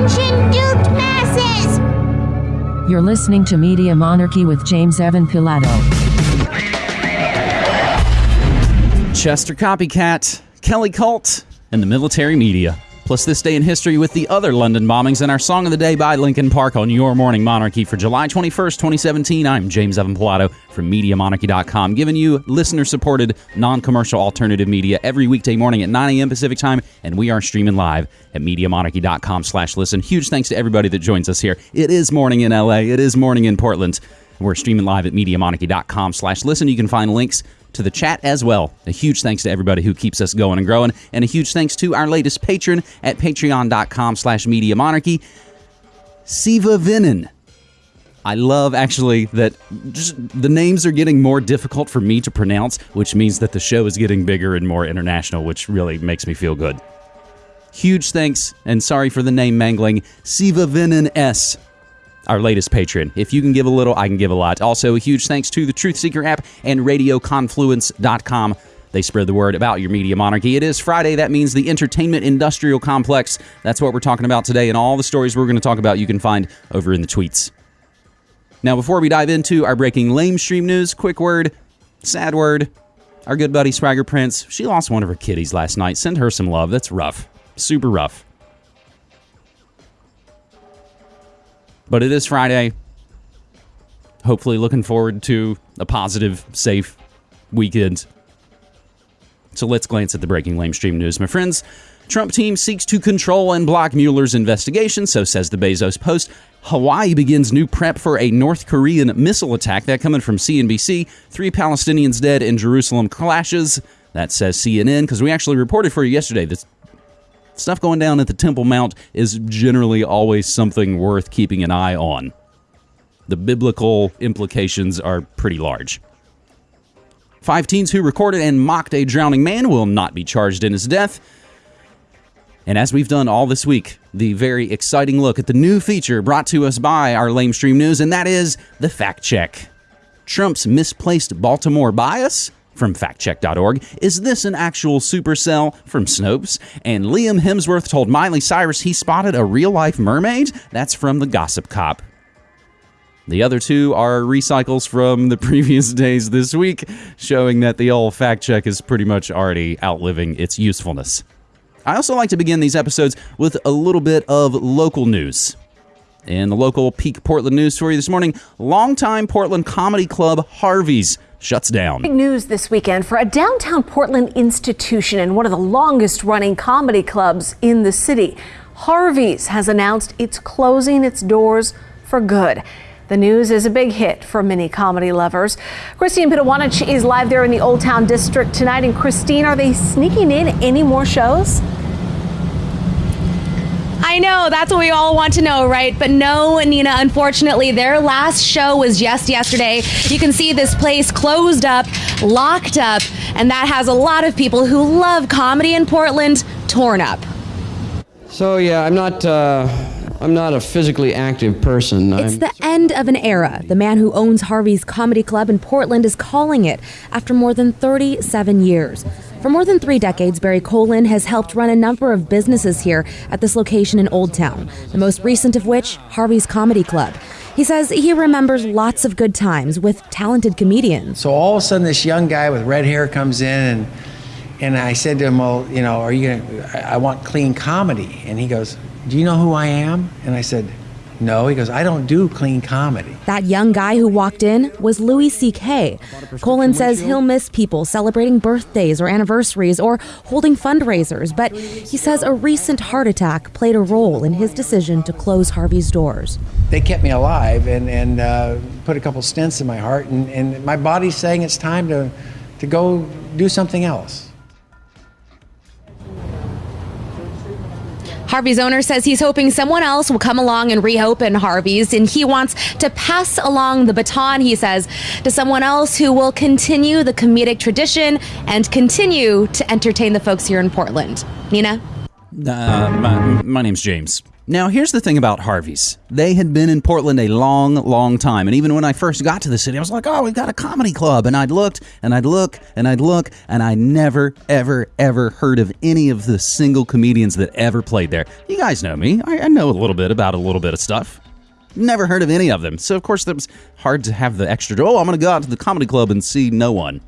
Attention, duped masses! You're listening to Media Monarchy with James Evan Pilato. Chester Copycat, Kelly Cult, and the military media. Plus, this day in history with the other London bombings and our song of the day by Linkin Park on Your Morning Monarchy for July 21st, 2017. I'm James Evan Pilato from MediaMonarchy.com, giving you listener supported, non commercial alternative media every weekday morning at 9 a.m. Pacific time, and we are streaming live at MediaMonarchy.com slash listen. Huge thanks to everybody that joins us here. It is morning in LA, it is morning in Portland. We're streaming live at MediaMonarchy.com slash listen. You can find links to the chat as well. A huge thanks to everybody who keeps us going and growing, and a huge thanks to our latest patron at patreon.com slash media monarchy, Siva Vinen. I love actually that just the names are getting more difficult for me to pronounce, which means that the show is getting bigger and more international, which really makes me feel good. Huge thanks, and sorry for the name mangling, Siva Vinen S our latest patron. If you can give a little, I can give a lot. Also, a huge thanks to the Truth Seeker app and RadioConfluence.com. They spread the word about your media monarchy. It is Friday. That means the entertainment industrial complex. That's what we're talking about today, and all the stories we're going to talk about you can find over in the tweets. Now, before we dive into our breaking lame stream news, quick word, sad word. Our good buddy Swagger Prince, she lost one of her kitties last night. Send her some love. That's rough. Super rough. But it is Friday. Hopefully, looking forward to a positive, safe weekend. So let's glance at the breaking lame stream news, my friends. Trump team seeks to control and block Mueller's investigation, so says the Bezos Post. Hawaii begins new prep for a North Korean missile attack. That coming from CNBC. Three Palestinians dead in Jerusalem clashes. That says CNN, because we actually reported for you yesterday that stuff going down at the Temple Mount is generally always something worth keeping an eye on. The biblical implications are pretty large. Five teens who recorded and mocked a drowning man will not be charged in his death. And as we've done all this week, the very exciting look at the new feature brought to us by our lame stream news, and that is the fact check. Trump's misplaced Baltimore bias from factcheck.org. Is this an actual supercell from Snopes? And Liam Hemsworth told Miley Cyrus he spotted a real life mermaid? That's from the Gossip Cop. The other two are recycles from the previous days this week, showing that the old fact check is pretty much already outliving its usefulness. I also like to begin these episodes with a little bit of local news. In the local Peak Portland news story this morning, longtime Portland comedy club Harvey's shuts down. Big news this weekend for a downtown Portland institution and one of the longest running comedy clubs in the city. Harvey's has announced it's closing its doors for good. The news is a big hit for many comedy lovers. Christine Pitawanich is live there in the Old Town District tonight. And Christine, are they sneaking in any more shows? I know, that's what we all want to know, right? But no, Nina, unfortunately, their last show was just yesterday. You can see this place closed up, locked up, and that has a lot of people who love comedy in Portland torn up. So, yeah, I'm not. Uh... I'm not a physically active person. It's I'm the end of an era. The man who owns Harvey's Comedy Club in Portland is calling it after more than 37 years. For more than three decades, Barry Colin has helped run a number of businesses here at this location in Old Town, the most recent of which, Harvey's Comedy Club. He says he remembers lots of good times with talented comedians. So all of a sudden, this young guy with red hair comes in, and and I said to him, "Well, you know, are you gonna? I I want clean comedy." And he goes, "Do you know who I am?" And I said, "No." He goes, "I don't do clean comedy." That young guy who walked in was Louis C.K. Colin says he'll miss people celebrating birthdays or anniversaries or holding fundraisers, but he says a recent heart attack played a role in his decision to close Harvey's doors. They kept me alive and and uh, put a couple stents in my heart, and, and my body's saying it's time to to go do something else. Harvey's owner says he's hoping someone else will come along and reopen Harvey's, and he wants to pass along the baton, he says, to someone else who will continue the comedic tradition and continue to entertain the folks here in Portland. Nina? Uh, my, my name's James. Now, here's the thing about Harvey's. They had been in Portland a long, long time. And even when I first got to the city, I was like, oh, we've got a comedy club. And I'd looked and I'd look and I'd look, and I never, ever, ever heard of any of the single comedians that ever played there. You guys know me. I, I know a little bit about a little bit of stuff. Never heard of any of them. So, of course, it was hard to have the extra, oh, I'm going to go out to the comedy club and see no one.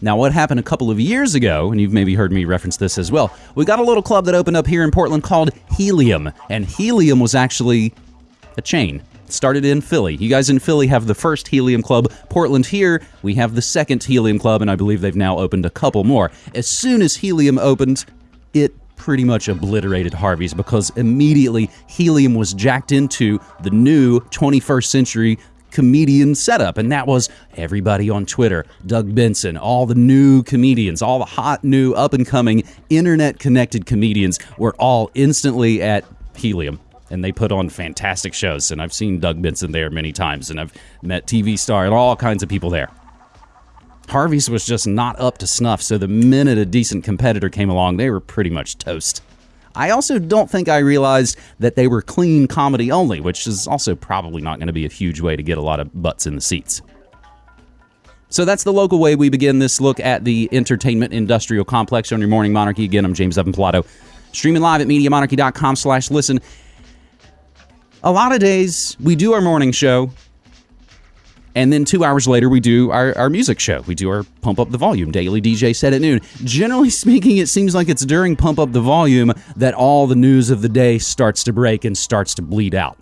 Now, what happened a couple of years ago, and you've maybe heard me reference this as well, we got a little club that opened up here in Portland called Helium. And Helium was actually a chain. It started in Philly. You guys in Philly have the first Helium Club. Portland here, we have the second Helium Club, and I believe they've now opened a couple more. As soon as Helium opened, it pretty much obliterated Harvey's because immediately Helium was jacked into the new 21st century comedian setup, and that was everybody on Twitter, Doug Benson, all the new comedians, all the hot new up and coming internet connected comedians were all instantly at Helium. And they put on fantastic shows. And I've seen Doug Benson there many times, and I've met TV star and all kinds of people there. Harvey's was just not up to snuff, so the minute a decent competitor came along, they were pretty much toast. I also don't think I realized that they were clean comedy only, which is also probably not going to be a huge way to get a lot of butts in the seats. So that's the local way we begin this look at the entertainment industrial complex on your morning monarchy. Again, I'm James Evan Pilato, streaming live at MediaMonarchy.com slash listen. A lot of days we do our morning show and then two hours later, we do our, our music show. We do our Pump Up the Volume daily DJ set at noon. Generally speaking, it seems like it's during Pump Up the Volume that all the news of the day starts to break and starts to bleed out,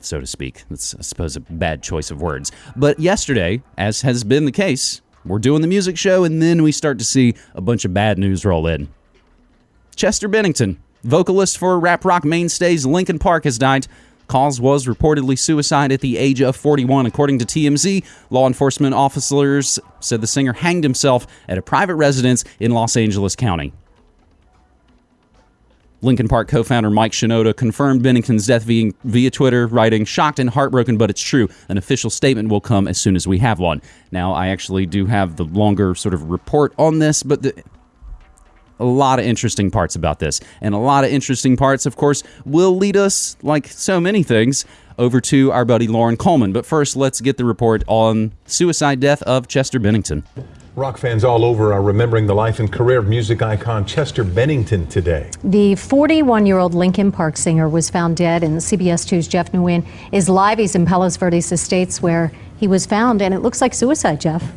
so to speak. That's, I suppose, a bad choice of words. But yesterday, as has been the case, we're doing the music show, and then we start to see a bunch of bad news roll in. Chester Bennington, vocalist for rap rock mainstays Linkin Park, has died. Cause was reportedly suicide at the age of 41. According to TMZ, law enforcement officers said the singer hanged himself at a private residence in Los Angeles County. Linkin Park co founder Mike Shinoda confirmed Bennington's death via, via, Twitter, writing, shocked and heartbroken, but it's true. An official statement will come as soon as we have one. Now, I actually do have the longer sort of report on this, but the, a lot of interesting parts about this. And a lot of interesting parts, of course, will lead us, like so many things, over to our buddy Loren Coleman. But first, let's get the report on suicide death of Chester Bennington. Rock fans all over are remembering the life and career of music icon Chester Bennington today. The 41 year old Linkin Park singer was found dead, and CBS 2's Jeff Nguyen is live. He's in Palos Verdes Estates where he was found, and it looks like suicide, Jeff.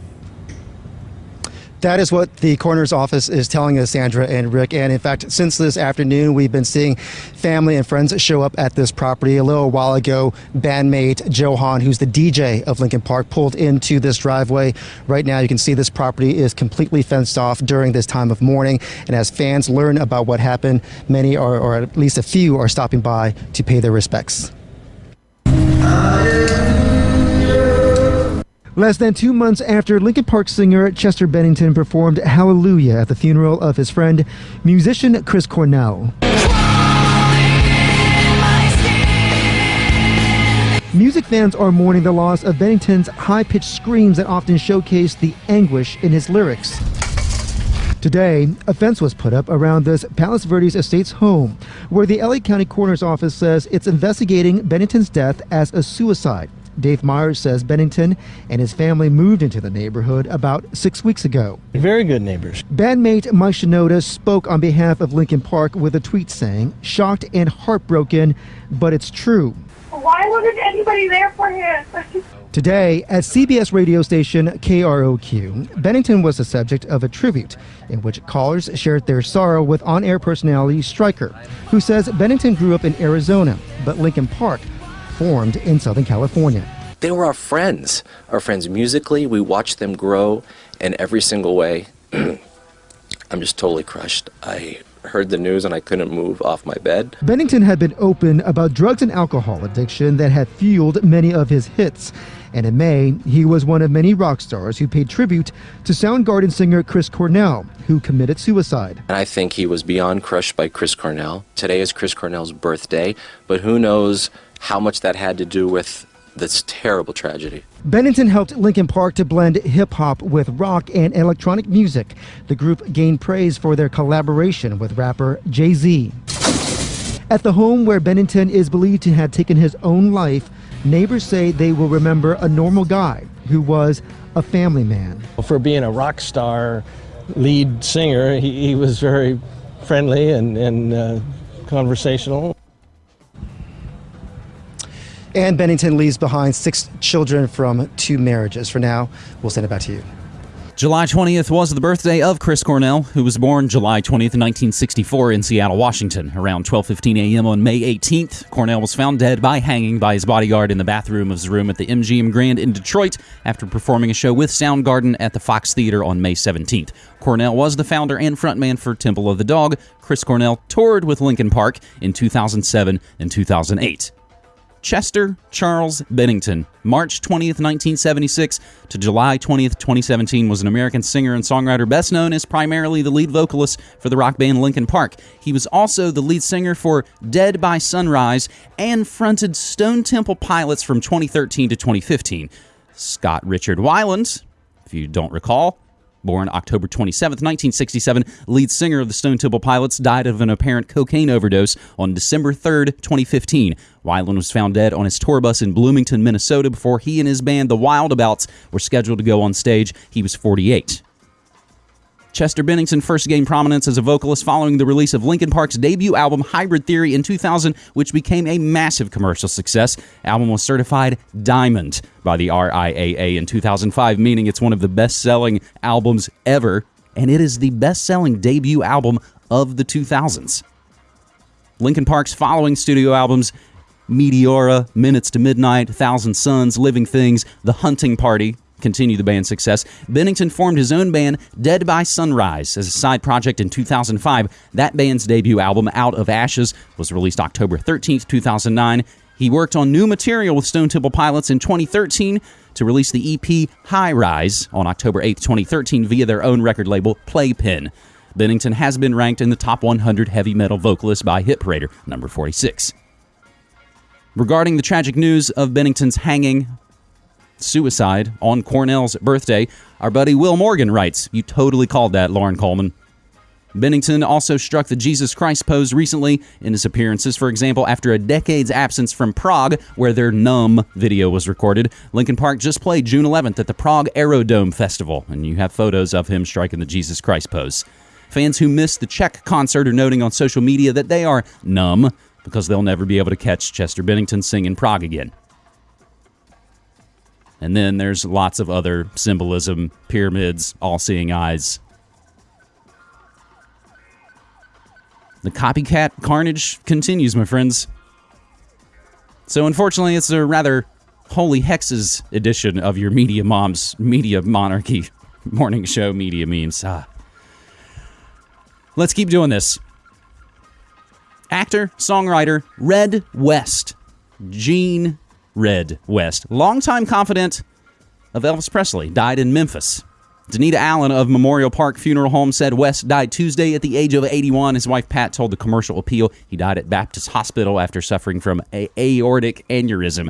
That is what the coroner's office is telling us, Sandra and Rick. And in fact, since this afternoon, we've been seeing family and friends show up at this property. A little while ago, bandmate Joe Hahn, who's the DJ of Linkin Park, pulled into this driveway. Right now, you can see this property is completely fenced off during this time of mourning. And as fans learn about what happened, many are, or at least a few, are stopping by to pay their respects. Less than two months after Linkin Park singer Chester Bennington performed Hallelujah at the funeral of his friend, musician Chris Cornell. Music fans are mourning the loss of Bennington's high pitched screams that often showcased the anguish in his lyrics. Today, a fence was put up around this Palos Verdes Estates home, where the LA County Coroner's Office says it's investigating Bennington's death as a suicide. Dave Myers says Bennington and his family moved into the neighborhood about six weeks ago. Very good neighbors. Bandmate Mike Shinoda spoke on behalf of Linkin Park with a tweet saying, shocked and heartbroken, but it's true. Why wasn't anybody there for him? Today, at CBS radio station KROQ, Bennington was the subject of a tribute in which callers shared their sorrow with on air personality Stryker, who says Bennington grew up in Arizona, but Linkin Park formed in Southern California. They were our friends, our friends musically. We watched them grow in every single way. I'm just totally crushed. I heard the news and I couldn't move off my bed. Bennington had been open about drugs and alcohol addiction that had fueled many of his hits. And in May, he was one of many rock stars who paid tribute to Soundgarden singer Chris Cornell, who committed suicide. And I think he was beyond crushed by Chris Cornell. Today is Chris Cornell's birthday, but who knows how much that had to do with this terrible tragedy. Bennington helped Linkin Park to blend hip hop with rock and electronic music. The group gained praise for their collaboration with rapper Jay Z. At the home where Bennington is believed to have taken his own life, neighbors say they will remember a normal guy who was a family man. For being a rock star lead singer, he, he was very friendly and, and uh, conversational. And Bennington leaves behind six children from two marriages. For now, we'll send it back to you. July 20th was the birthday of Chris Cornell, who was born July 20th, 1964 in Seattle, Washington. Around 12:15 a.m. on May 18th, Cornell was found dead by hanging by his bodyguard in the bathroom of his room at the MGM Grand in Detroit after performing a show with Soundgarden at the Fox Theater on May 17th. Cornell was the founder and frontman for Temple of the Dog. Chris Cornell toured with Linkin Park in 2007 and 2008. Chester Charles Bennington, March 20th, 1976 to July 20th, 2017, was an American singer and songwriter best known as primarily the lead vocalist for the rock band Linkin Park. He was also the lead singer for Dead by Sunrise and fronted Stone Temple Pilots from 2013 to 2015. Scott Richard Weiland, if you don't recall, born October 27, 1967, lead singer of the Stone Temple Pilots, died of an apparent cocaine overdose on December 3, 2015. Weiland was found dead on his tour bus in Bloomington, Minnesota, before he and his band, the Wildabouts, were scheduled to go on stage. He was 48. Chester Bennington first gained prominence as a vocalist following the release of Linkin Park's debut album Hybrid Theory in 2000, which became a massive commercial success. Album was certified diamond by the RIAA in 2005, meaning it's one of the best-selling albums ever, and it is the best-selling debut album of the 2000s. Linkin Park's following studio albums Meteora, Minutes to Midnight, Thousand Suns, Living Things, The Hunting Party, continue the band's success, Bennington formed his own band, Dead by Sunrise, as a side project in 2005. That band's debut album, Out of Ashes, was released October 13th, 2009. He worked on new material with Stone Temple Pilots in 2013 to release the EP High Rise on October 8th, 2013, via their own record label, Playpen. Bennington has been ranked in the top 100 heavy metal vocalists by Hit Parader, number 46. Regarding the tragic news of Bennington's hanging suicide on Cornell's birthday, our buddy Will Morgan writes, You totally called that, Loren Coleman. Bennington also struck the Jesus Christ pose recently in his appearances. For example, after a decade's absence from Prague, where their Numb video was recorded, Linkin Park just played June 11th at the Prague Aerodrome Festival, and you have photos of him striking the Jesus Christ pose. Fans who missed the Czech concert are noting on social media that they are numb because they'll never be able to catch Chester Bennington sing in Prague again. And then there's lots of other symbolism, pyramids, all seeing eyes. The copycat carnage continues, my friends. So, unfortunately, it's a rather holy hexes edition of your Media Mom's Media Monarchy morning show media memes. Ah. Let's keep doing this. Actor, songwriter, Red West, Gene Red West, longtime confidant of Elvis Presley, died in Memphis. Danita Allen of Memorial Park Funeral Home said West died Tuesday at the age of 81. His wife Pat told the commercial appeal he died at Baptist Hospital after suffering from a aortic aneurysm.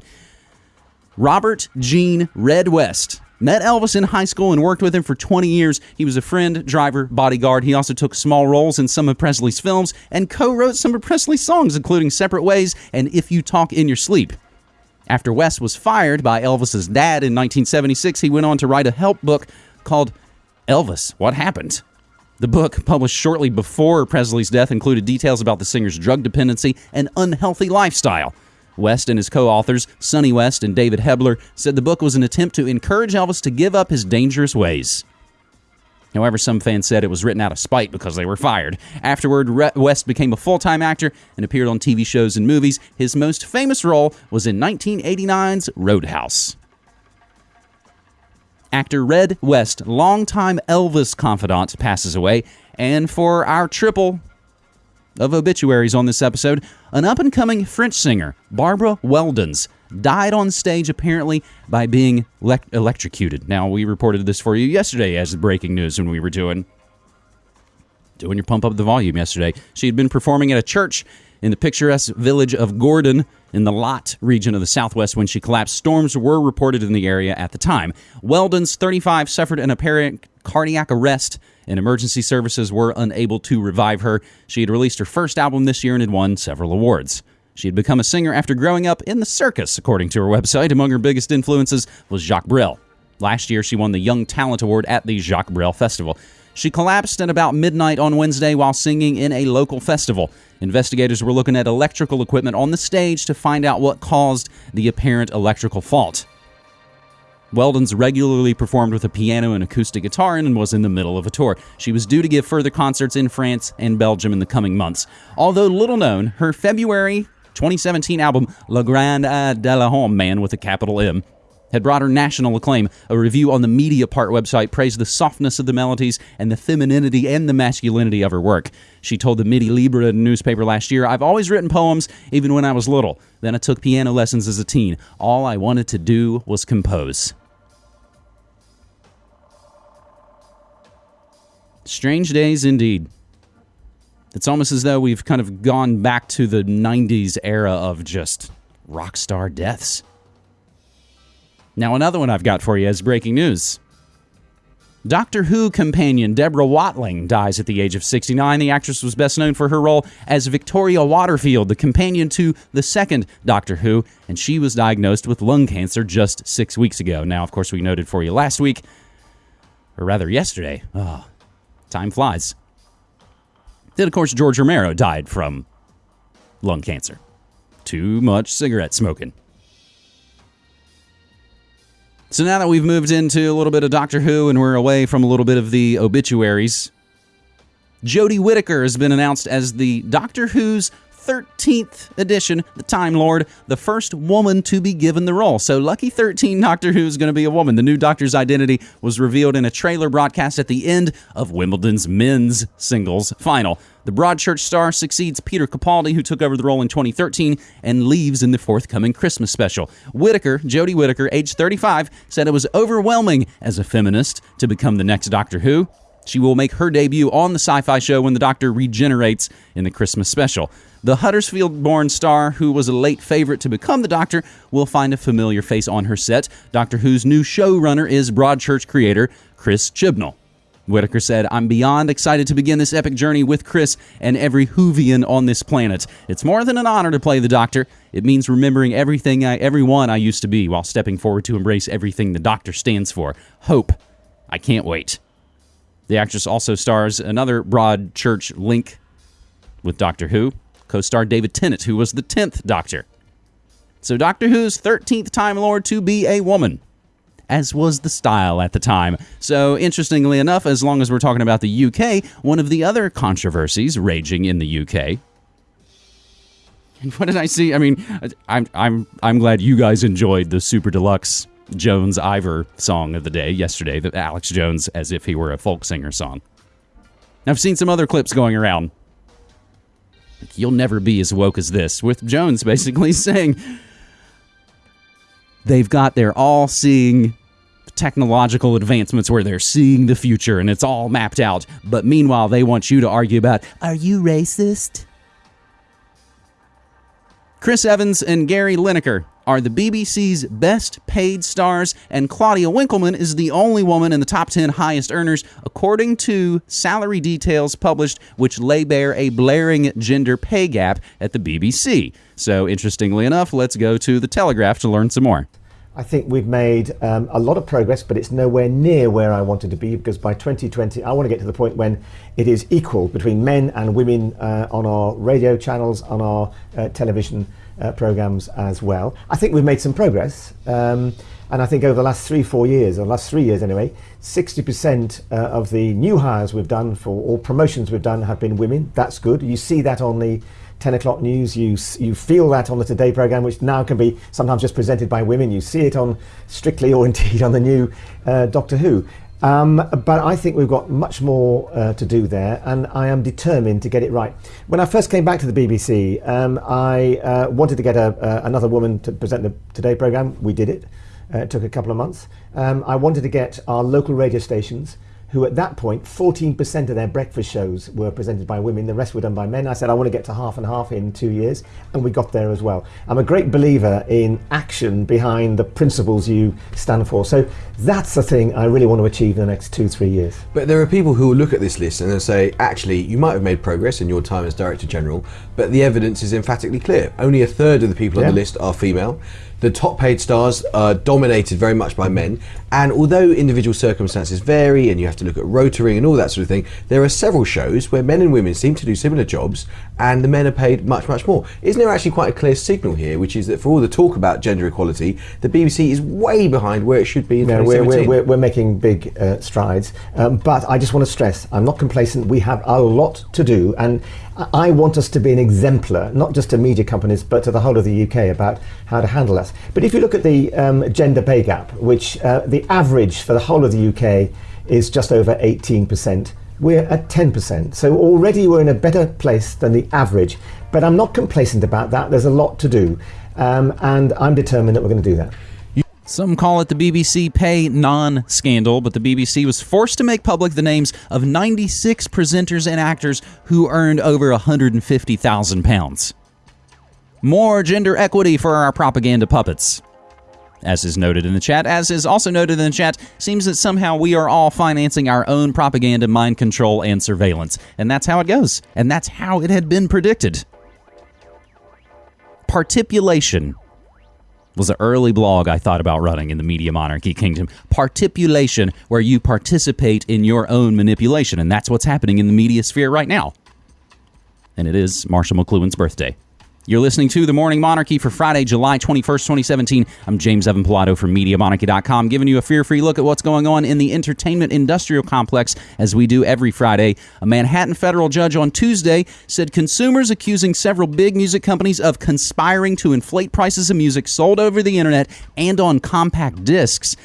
Robert Gene Red West met Elvis in high school and worked with him for 20 years. He was a friend, driver, bodyguard. He also took small roles in some of Presley's films and co-wrote some of Presley's songs, including Separate Ways and If You Talk in Your Sleep. After West was fired by Elvis's dad in 1976, he went on to write a help book called Elvis What Happened. The book, published shortly before Presley's death, included details about the singer's drug dependency and unhealthy lifestyle. West and his co authors, Sonny West and David Hebler, said the book was an attempt to encourage Elvis to give up his dangerous ways. However, some fans said it was written out of spite because they were fired. Afterward, West became a full time actor and appeared on TV shows and movies. His most famous role was in 1989's Roadhouse. Actor Red West, longtime Elvis confidant, passes away. And for our triple of obituaries on this episode, an up and coming French singer, Barbara Weldens, died on stage apparently by being le- electrocuted. Now, we reported this for you yesterday as breaking news when we were doing doing your pump up the volume yesterday. She had been performing at a church in the picturesque village of Gourdon in the Lot region of the southwest when she collapsed. Storms were reported in the area at the time. Weldens 35 suffered an apparent cardiac arrest, and emergency services were unable to revive her. She had released her first album this year and had won several awards. She had become a singer after growing up in the circus, according to her website. Among her biggest influences was Jacques Brel. Last year, she won the Young Talent Award at the Jacques Brel Festival. She collapsed at about midnight on Wednesday while singing in a local festival. Investigators were looking at electrical equipment on the stage to find out what caused the apparent electrical fault. Weldens regularly performed with a piano and acoustic guitar and was in the middle of a tour. She was due to give further concerts in France and Belgium in the coming months. Although little known, her February 2017 album, La Grand de la Homme, Man with a capital M, had brought her national acclaim. A review on the Mediapart website praised the softness of the melodies and the femininity and the masculinity of her work. She told the Midi Libre newspaper last year, I've always written poems, even when I was little. Then I took piano lessons as a teen. All I wanted to do was compose. Strange days indeed. It's almost as though we've kind of gone back to the 90s era of just rock star deaths. Now, another one I've got for you is breaking news. Doctor Who companion Deborah Watling dies at the age of 69. The actress was best known for her role as Victoria Waterfield, the companion to the second Doctor Who, and she was diagnosed with lung cancer just six weeks ago. Now, of course, we noted for you last week, or rather yesterday. Oh, time flies. Then, of course, George Romero died from lung cancer. Too much cigarette smoking. So now that we've moved into a little bit of Doctor Who and we're away from a little bit of the obituaries, Jodie Whittaker has been announced as the Doctor Who's 13th edition, the Time Lord, the first woman to be given the role. So, lucky 13 Doctor Who is going to be a woman. The new Doctor's identity was revealed in a trailer broadcast at the end of Wimbledon's men's singles final. The Broadchurch star succeeds Peter Capaldi, who took over the role in 2013 and leaves in the forthcoming Christmas special. Whittaker, Jodie Whittaker, age 35, said it was overwhelming as a feminist to become the next Doctor Who. She will make her debut on the sci fi show when the Doctor regenerates in the Christmas special. The Huddersfield born star, who was a late favorite to become the Doctor, will find a familiar face on her set. Doctor Who's new showrunner is Broadchurch creator Chris Chibnall. Whittaker said, I'm beyond excited to begin this epic journey with Chris and every Whovian on this planet. It's more than an honor to play the Doctor. It means remembering everything I, everyone I used to be while stepping forward to embrace everything the Doctor stands for. Hope. I can't wait. The actress also stars another Broadchurch link with Doctor Who, co star David Tennant, who was the 10th Doctor. So, Doctor Who's 13th Time Lord to be a woman, as was the style at the time. So, interestingly enough, as long as we're talking about the UK, one of the other controversies raging in the UK. What did I see? I mean, I'm, I'm, I'm glad you guys enjoyed the super deluxe Jones Ivor song of the day yesterday, the Alex Jones as if he were a folk singer song. I've seen some other clips going around. You'll never be as woke as this, with Jones basically saying they've got their all seeing technological advancements where they're seeing the future and it's all mapped out. But meanwhile, they want you to argue about are you racist? Chris Evans and Gary Lineker are the BBC's best paid stars, and Claudia Winkleman is the only woman in the top 10 highest earners, according to salary details published, which lay bare a blaring gender pay gap at the BBC. So, interestingly enough, let's go to the Telegraph to learn some more. I think we've made um, a lot of progress, but it's nowhere near where I wanted to be because by 2020, I want to get to the point when it is equal between men and women uh, on our radio channels, on our uh, television uh, programs as well. I think we've made some progress. Um, and I think over the last three, four years, or last three years anyway, 60% uh, of the new hires we've done for all promotions we've done have been women. That's good. You see that on the 10 o'clock news. You you feel that on the Today program, which now can be sometimes just presented by women. You see it on Strictly or indeed on the new uh, Doctor Who. Um, but I think we've got much more uh, to do there, and I am determined to get it right. When I first came back to the BBC, um, I uh, wanted to get a, uh, another woman to present the Today program. We did it. Uh, it took a couple of months. Um, I wanted to get our local radio stations who at that point 14% of their breakfast shows were presented by women. The rest were done by men. I said i want to get to half and half in two years and we got there as well. I'm a great believer in action behind the principles you stand for. So that's the thing i really want to achieve in the next two three years. But there are people who will look at this list and they'll say, actually, you might have made progress in your time as Director General, but the evidence is emphatically clear. Only a third of the people on the list are female. The top paid stars are dominated very much by men. And although individual circumstances vary and you have to look at rotoring and all that sort of thing, there are several shows where men and women seem to do similar jobs and the men are paid much, much more. Isn't there actually quite a clear signal here, which is that for all the talk about gender equality, the BBC is way behind where it should be in No, we're, we're, we're, we're making big uh, strides. Um, but I just want to stress I'm not complacent. We have a lot to do. And I want us to be an exemplar, not just to media companies, but to the whole of the UK about how to handle us. But if you look at the um, gender pay gap, which uh, the average for the whole of the UK is just over 18%, we're at 10%. So already we're in a better place than the average. But I'm not complacent about that. There's a lot to do. Um, and I'm determined that we're going to do that. Some call it the BBC pay non scandal, but the BBC was forced to make public the names of 96 presenters and actors who earned over £150,000. More gender equity for our propaganda puppets. As is noted in the chat, as is also noted in the chat, seems that somehow we are all financing our own propaganda, mind control, and surveillance. And that's how it goes. And that's how it had been predicted. Partipulation was an early blog I thought about running in the media monarchy kingdom. Partipulation, where you participate in your own manipulation, and that's what's happening in the media sphere right now. And it is Marshall McLuhan's birthday. You're listening to The Morning Monarchy for Friday, July 21st, 2017. I'm James Evan Pilato from MediaMonarchy.com, giving you a fear-free look at what's going on in the entertainment industrial complex as we do every Friday. A Manhattan federal judge on Tuesday said consumers accusing several big music companies of conspiring to inflate prices of music sold over the internet and on compact discs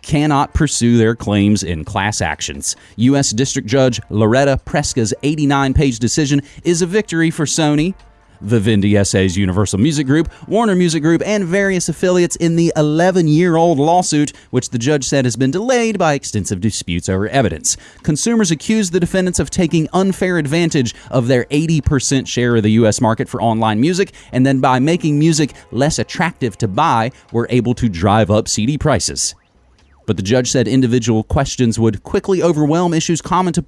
cannot pursue their claims in class actions. U.S. District Judge Loretta Preska's 89 page decision is a victory for Sony, Vivendi SA's Universal Music Group, Warner Music Group, and various affiliates in the 11 year old lawsuit, which the judge said has been delayed by extensive disputes over evidence. Consumers accused the defendants of taking unfair advantage of their 80% share of the U.S. market for online music, and then by making music less attractive to buy, were able to drive up CD prices. But the judge said individual questions would quickly overwhelm issues common to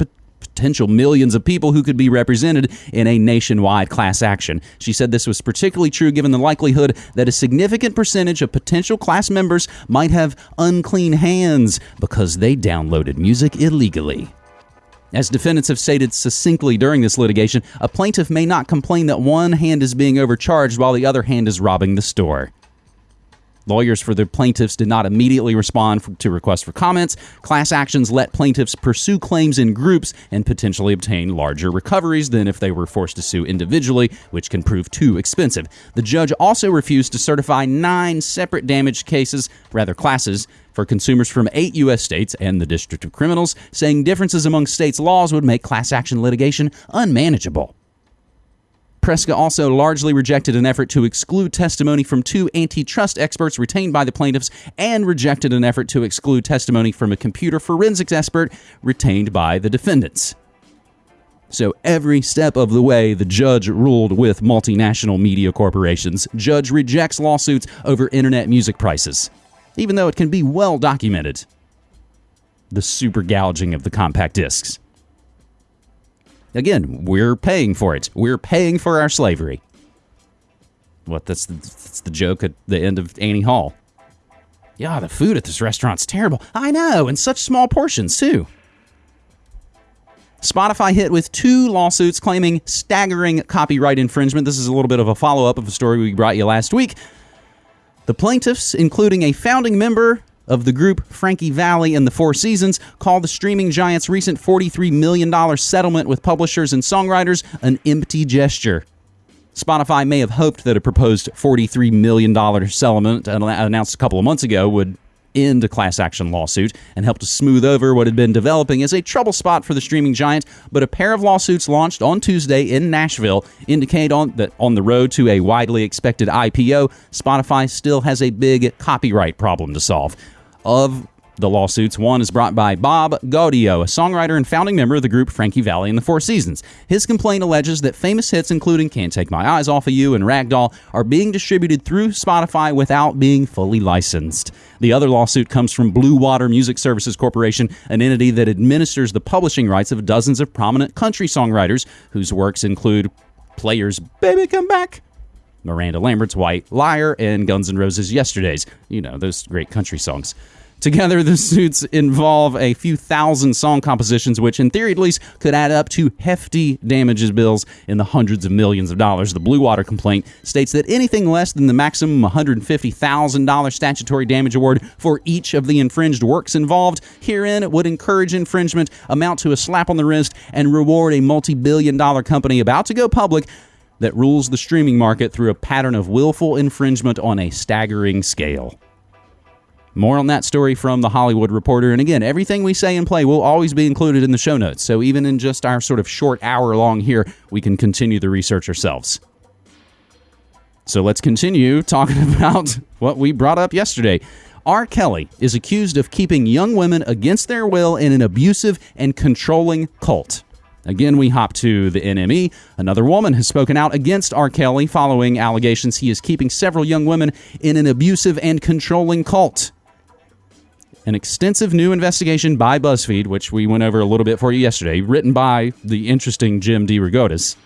potential millions of people who could be represented in a nationwide class action. She said this was particularly true given the likelihood that a significant percentage of potential class members might have unclean hands because they downloaded music illegally. As defendants have stated succinctly during this litigation, a plaintiff may not complain that one hand is being overcharged while the other hand is robbing the store. Lawyers for the plaintiffs did not immediately respond to requests for comments. Class actions let plaintiffs pursue claims in groups and potentially obtain larger recoveries than if they were forced to sue individually, which can prove too expensive. The judge also refused to certify nine separate damage cases, rather classes, for consumers from eight U.S. states and the District of Criminals, saying differences among states' laws would make class action litigation unmanageable. Preska also largely rejected an effort to exclude testimony from two antitrust experts retained by the plaintiffs and rejected an effort to exclude testimony from a computer forensics expert retained by the defendants. So every step of the way, the judge ruled with multinational media corporations. Judge rejects lawsuits over internet music prices, even though it can be well documented. The super gouging of the compact discs. Again, we're paying for it. We're paying for our slavery. What? That's the, that's the joke at the end of Annie Hall. Yeah, the food at this restaurant's terrible. I know, in such small portions, too. Spotify hit with two lawsuits claiming staggering copyright infringement. This is a little bit of a follow up of a story we brought you last week. The plaintiffs, including a founding member of the group Frankie Valli and the Four Seasons, call the streaming giant's recent $43 million settlement with publishers and songwriters an empty gesture. Spotify may have hoped that a proposed $43 million settlement uh, announced a couple of months ago would end a class action lawsuit and help to smooth over what had been developing as a trouble spot for the streaming giant. But a pair of lawsuits launched on Tuesday in Nashville indicate on that on the road to a widely expected IPO, Spotify still has a big copyright problem to solve. Of The lawsuits one is brought by Bob Gaudio, a songwriter and founding member of the group Frankie Valli and the Four Seasons. His complaint alleges that famous hits including Can't Take My Eyes Off of You and Ragdoll are being distributed through Spotify without being fully licensed. The other lawsuit comes from Blue Water Music Services Corporation, an entity that administers the publishing rights of dozens of prominent country songwriters whose works include Players Baby Come Back, Miranda Lambert's White Liar, and Guns N' Roses Yesterdays. You know, those great country songs. Together, the suits involve a few thousand song compositions, which, in theory at least, could add up to hefty damages bills in the hundreds of millions of dollars. The Blue Water complaint states that anything less than the maximum $150,000 statutory damage award for each of the infringed works involved herein would encourage infringement, amount to a slap on the wrist, and reward a multi billion dollar company about to go public that rules the streaming market through a pattern of willful infringement on a staggering scale. More on that story from the Hollywood Reporter. And again, everything we say and play will always be included in the show notes. So even in just our sort of short hour long here, we can continue the research ourselves. So let's continue talking about what we brought up yesterday. R. Kelly is accused of keeping young women against their will in an abusive and controlling cult. Again, we hop to the NME. Another woman has spoken out against R. Kelly following allegations he is keeping several young women in an abusive and controlling cult. An extensive new investigation by BuzzFeed, which we went over a little bit for you yesterday, written by the interesting Jim DeRogatis,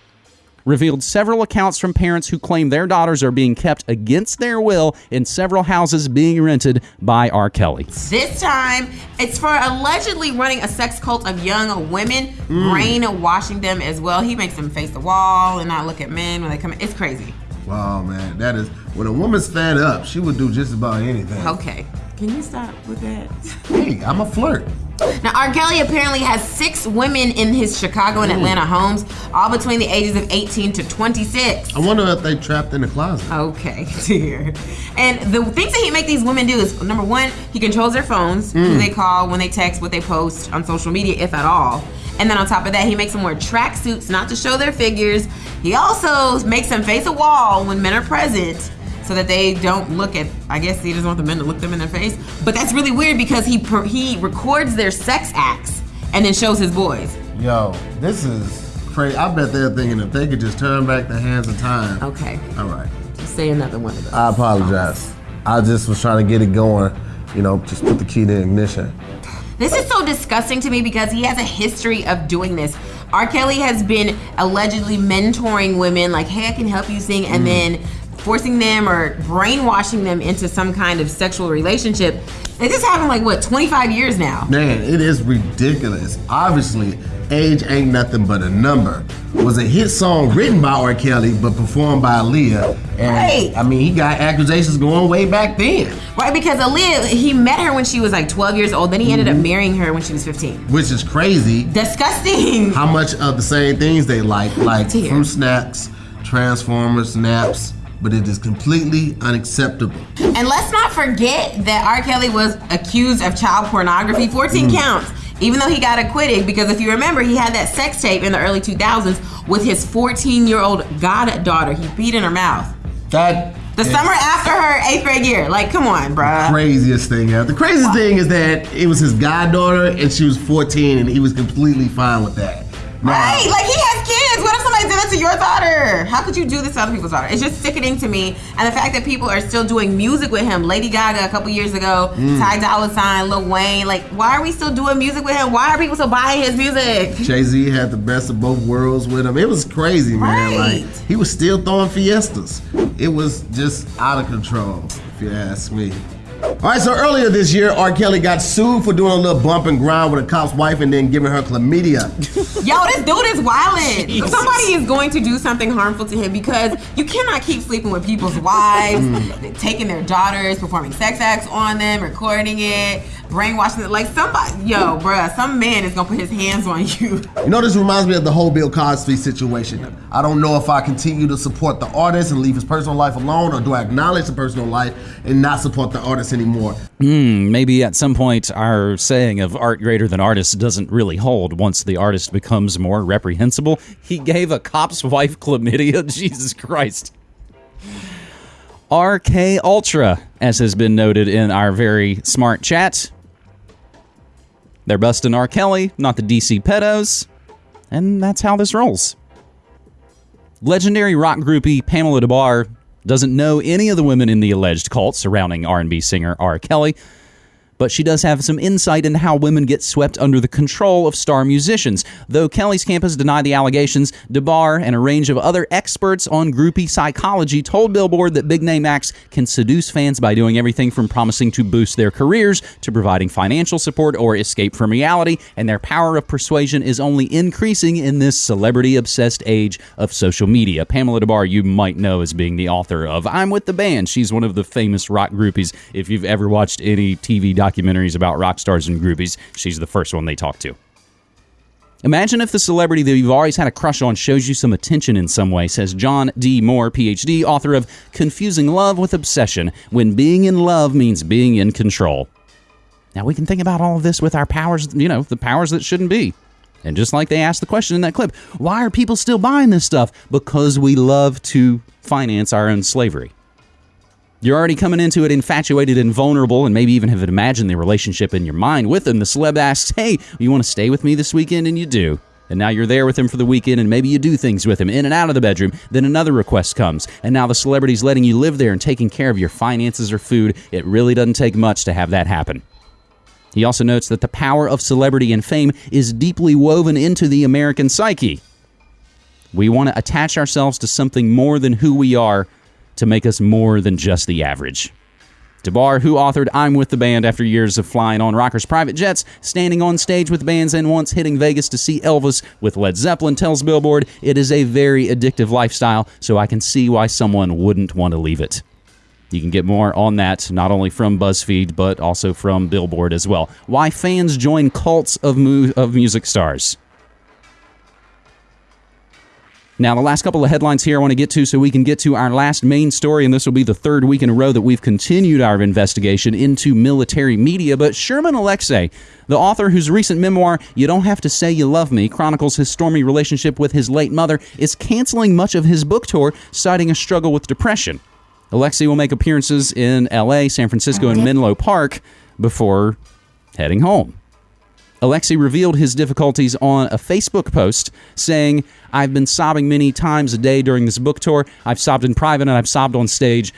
revealed several accounts from parents who claim their daughters are being kept against their will in several houses being rented by R. Kelly. This time, it's for allegedly running a sex cult of young women, Mm. brainwashing them as well. He makes them face the wall and not look at men when they come in. It's crazy. Wow, man, that is when a woman's fed up, she would do just about anything. Okay. Can you stop with that? Hey, I'm a flirt. Now, R. Kelly apparently has six women in his Chicago and Mm. Atlanta homes, all between the ages of 18 to 26. I wonder if they trapped in the closet. Okay, dear. And the things that he make these women do is number one, he controls their phones, who Mm. they call, when they text, what they post on social media, if at all. And then on top of that, he makes them wear tracksuits not to show their figures. He also makes them face a wall when men are present so that they don't look at. I guess he doesn't want the men to look them in their face. But that's really weird because he he records their sex acts and then shows his boys. Yo, this is crazy. I bet they're thinking if they could just turn back the hands of time. Okay. All right. Just say another one of those. I apologize. I just was trying to get it going. You know, just put the key to ignition. This is so disgusting to me because he has a history of doing this. R. Kelly has been allegedly mentoring women, like, hey, I can help you sing, and Mm. then forcing them or brainwashing them into some kind of sexual relationship. This has happened like what, 25 years now? Man, it is ridiculous. Obviously, age ain't nothing but a number. Was a hit song written by R. Kelly but performed by Aaliyah. And Right. I mean, he got accusations going way back then, Right, because Aaliyah, he met her when she was like 12 years old, then he ended up Mhm. marrying her when she was 15. which is crazy. Disgusting. How much of the same things they like, like fruit snacks, Transformers, snaps, but it is completely unacceptable. And let's not forget that R. Kelly was accused of child pornography, 14 Mm. counts, even though he got acquitted. Because if you remember, he had that sex tape in the early 2000s with his 14 year old goddaughter. He beat in her mouth. That The summer after her eighth grade year. Like, come on, bruh. craziest thing ever. The craziest thing is that it was his goddaughter and she was 14 and he was completely fine with that. Now, Right, like he has kids. What if somebody did that to your daughter? How could you do this to other people's daughter? It's just sickening to me. And the fact that people are still doing music with him. Lady Gaga a couple years ago, Mm. Ty Dolla Sign, Lil Wayne. Like, why are we still doing music with him? Why are people still buying his music? Jay Z had the best of both worlds with him. It was crazy, man. Right. Like he was still throwing fiestas. It was just out of control, if you ask me. All right, so earlier this year, R. Kelly got sued for doing a little bump and grind with a cop's wife and then giving her chlamydia. Yo, this dude is wildin'. Jesus. Somebody is going to do something harmful to him because you cannot keep sleeping with people's wives, Mm. taking their daughters, performing sex acts on them, recording it, brainwashing it. Like somebody, yo, bruh, some man is gonna put his hands on you. You know, this reminds me of the whole Bill Cosby situation. I don't know if I continue to support the artist and leave his personal life alone, or do I acknowledge the personal life and not support the artist anymore? Hmm, maybe at some point our saying of art greater than artist doesn't really hold once the artist becomes more reprehensible. He gave a cop's wife chlamydia. Jesus Christ. RK Ultra, as has been noted in our very smart chat, They're busting R. Kelly, not the DC pedos. And that's how this rolls. Legendary rock groupie Pamela Des Barres doesn't know any of the women in the alleged cult surrounding R&B singer R. Kelly, but she does have some insight into how women get swept under the control of star musicians. Though Kelly's campus denied the allegations, Des Barres and a range of other experts on groupie psychology told Billboard that big name acts can seduce fans by doing everything from promising to boost their careers to providing financial support or escape from reality, and their power of persuasion is only increasing in this celebrity obsessed age of social media. Pamela Des Barres, you might know as being the author of I'm with the Band. She's one of the famous rock groupies. If you've ever watched any TV documentaries about rock stars and groupies, she's the first one they talk to. Imagine if the celebrity that you've always had a crush on shows you some attention in some way, says John D. Moore, PhD, author of Confusing Love with Obsession When Being in Love Means Being in Control. Now we can think about all of this with our powers, you know, the powers that shouldn't be. And just like they asked the question in that clip, why are people still buying this stuff? Because we love to finance our own slavery. You're already coming into it infatuated and vulnerable, and maybe even have imagined the relationship in your mind with him. The celeb asks, Hey, you want to stay with me this weekend? And you do. And now you're there with him for the weekend, and maybe you do things with him in and out of the bedroom. Then another request comes, and now the celebrity's letting you live there and taking care of your finances or food. It really doesn't take much to have that happen. He also notes that the power of celebrity and fame is deeply woven into the American psyche. We want to attach ourselves to something more than who we are to make us more than just the average. Des Barres, who authored I'm with the band after years of flying on rockers' private jets, standing on stage with bands, and once hitting Vegas to see Elvis with Led Zeppelin, tells Billboard it is a very addictive lifestyle, so I can see why someone wouldn't want to leave it. You can get more on that not only from BuzzFeed, but also from Billboard as well. Why fans join cults of, mu- of music stars. Now, the last couple of headlines here I want to get to so we can get to our last main story, and this will be the third week in a row that we've continued our investigation into military media. But Sherman Alexie, the author whose recent memoir, You Don't Have to Say You Love Me, chronicles his stormy relationship with his late mother, is canceling much of his book tour, citing a struggle with depression. Alexie will make appearances in LA, San Francisco, and Menlo Park before heading home. Alexie revealed his difficulties on a Facebook post saying, I've been sobbing many times a day during this book tour. I've sobbed in private and I've sobbed on stage.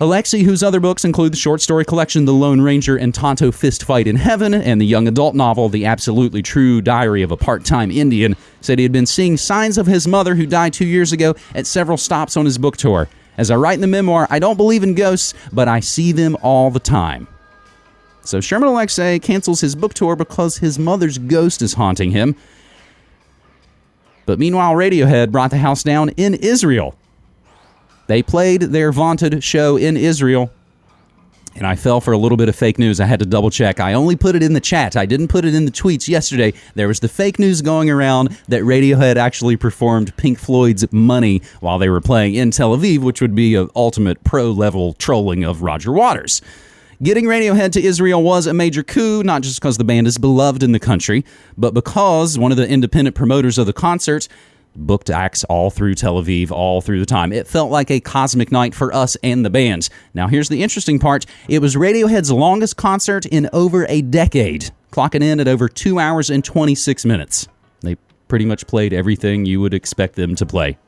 Alexie, whose other books include the short story collection The Lone Ranger and Tonto Fist Fight in Heaven and the young adult novel The Absolutely True Diary of a Part Time Indian, said he had been seeing signs of his mother, who died two years ago, at several stops on his book tour. As I write in the memoir, I don't believe in ghosts, but I see them all the time. So Sherman Alexie cancels his book tour because his mother's ghost is haunting him. But meanwhile, Radiohead brought the house down in Israel. They played their vaunted show in Israel, and I fell for a little bit of fake news. I had to double check. I only put it in the chat. I didn't put it in the tweets yesterday. There was the fake news going around that Radiohead actually performed Pink Floyd's Money while they were playing in Tel Aviv, which would be an ultimate pro level trolling of Roger Waters. Getting Radiohead to Israel was a major coup, not just because the band is beloved in the country, but because one of the independent promoters of the concert booked acts all through Tel Aviv, all through the time. It felt like a cosmic night for us and the bands. Now, here's the interesting part it was Radiohead's longest concert in over a decade, clocking in at over two hours and 26 minutes. They pretty much played everything you would expect them to play.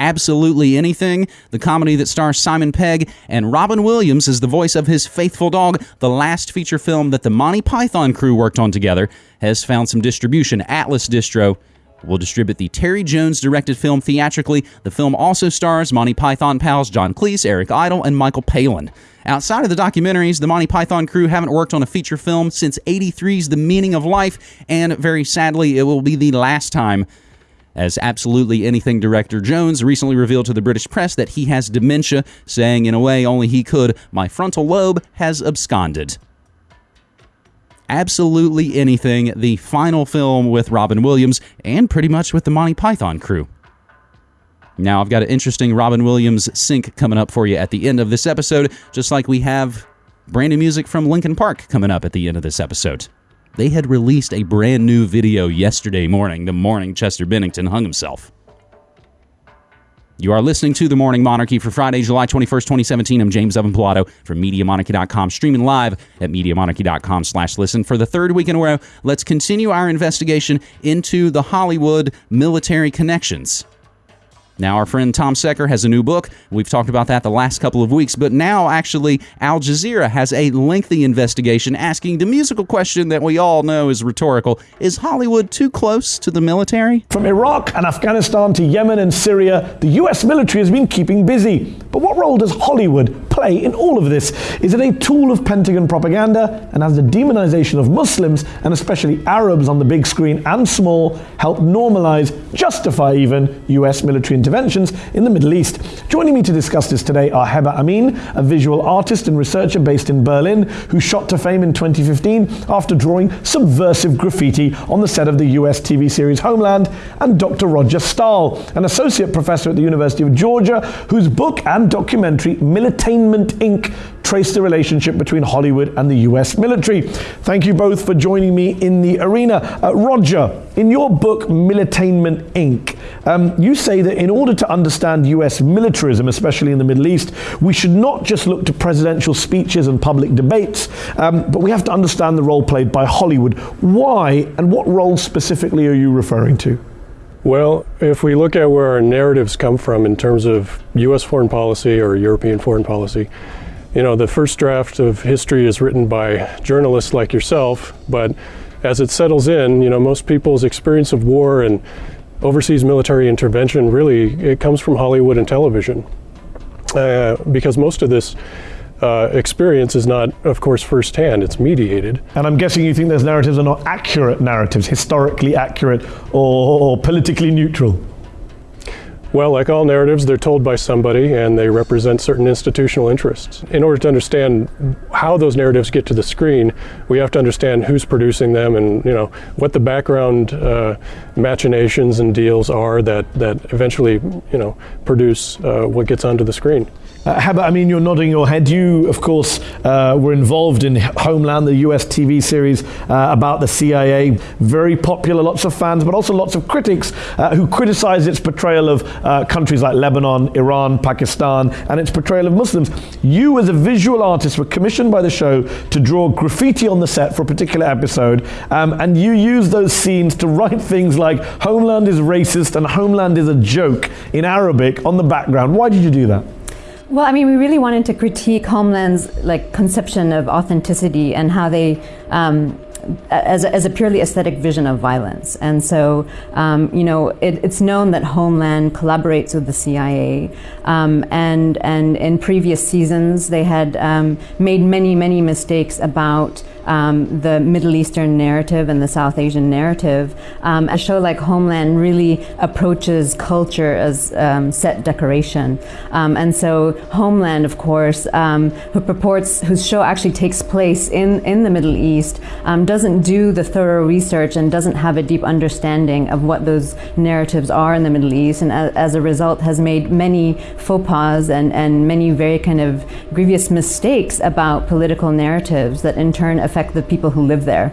Absolutely Anything, the comedy that stars Simon Pegg and Robin Williams as the voice of his faithful dog, the last feature film that the Monty Python crew worked on together, has found some distribution. Atlas Distro will distribute the Terry Jones directed film theatrically. The film also stars Monty Python pals John Cleese, Eric Idle, and Michael Palin. Outside of the documentaries, the Monty Python crew haven't worked on a feature film since 83's The Meaning of Life, and very sadly, it will be the last time as absolutely anything director Jones recently revealed to the British press that he has dementia, saying in a way only he could, my frontal lobe has absconded. Absolutely anything, the final film with Robin Williams and pretty much with the Monty Python crew. Now, I've got an interesting Robin Williams sync coming up for you at the end of this episode, just like we have brand new music from Linkin Park coming up at the end of this episode. They had released a brand new video yesterday morning, the morning Chester Bennington hung himself. You are listening to The Morning Monarchy for Friday, July 21st, 2017. I'm James Evan Pilato from MediaMonarchy.com, streaming live at MediaMonarchy.com slash listen. For the third week in a row, let's continue our investigation into the Hollywood military connections. Now, our friend Tom Secker has a new book. We've talked about that the last couple of weeks, but now actually Al Jazeera has a lengthy investigation asking the musical question that we all know is rhetorical Is Hollywood too close to the military? From Iraq and Afghanistan to Yemen and Syria, the US military has been keeping busy. But what role does Hollywood play in all of this? Is it a tool of Pentagon propaganda? And has the demonization of Muslims, and especially Arabs on the big screen and small, helped normalize, justify even, US military interventions in the Middle East? Joining me to discuss this today are Heba Amin, a visual artist and researcher based in Berlin, who shot to fame in 2015 after drawing subversive graffiti on the set of the US TV series Homeland, and Dr. Roger Stahl, an associate professor at the University of Georgia, whose book and documentary Militainment Inc. trace the relationship between Hollywood and the US military. Thank you both for joining me in the arena. Uh, Roger, in your book Militainment Inc., um, you say that in order to understand US militarism, especially in the Middle East, we should not just look to presidential speeches and public debates, um, but we have to understand the role played by Hollywood. Why and what role specifically are you referring to? Well, if we look at where our narratives come from in terms of U.S. foreign policy or European foreign policy, you know, the first draft of history is written by journalists like yourself, but as it settles in, you know, most people's experience of war and overseas military intervention really it comes from Hollywood and television, uh, because most of this uh, experience is not, of course, firsthand. It's mediated. And I'm guessing you think those narratives are not accurate narratives, historically accurate or, or politically neutral. Well, like all narratives, they're told by somebody and they represent certain institutional interests. In order to understand how those narratives get to the screen, we have to understand who's producing them and you know what the background uh, machinations and deals are that, that eventually you know produce uh, what gets onto the screen. Uh, Heba, I mean, you're nodding your head. You, of course, uh, were involved in Homeland, the US TV series uh, about the CIA. Very popular, lots of fans, but also lots of critics uh, who criticize its portrayal of uh, countries like Lebanon, Iran, Pakistan, and its portrayal of Muslims. You, as a visual artist, were commissioned by the show to draw graffiti on the set for a particular episode, um, and you used those scenes to write things like Homeland is racist and Homeland is a joke in Arabic on the background. Why did you do that? Well, I mean, we really wanted to critique Homeland's like conception of authenticity and how they. Um, as a, as a purely aesthetic vision of violence. And so, um, you know, it, it's known that Homeland collaborates with the CIA. Um, and, and in previous seasons, they had um, made many, many mistakes about um, the Middle Eastern narrative and the South Asian narrative. Um, a show like Homeland really approaches culture as um, set decoration. Um, and so Homeland, of course, um, who purports, whose show actually takes place in, in the Middle East, um, doesn't do the thorough research and doesn't have a deep understanding of what those narratives are in the Middle East. And as, as a result, has made many faux pas and, and many very kind of grievous mistakes about political narratives that in turn affect the people who live there.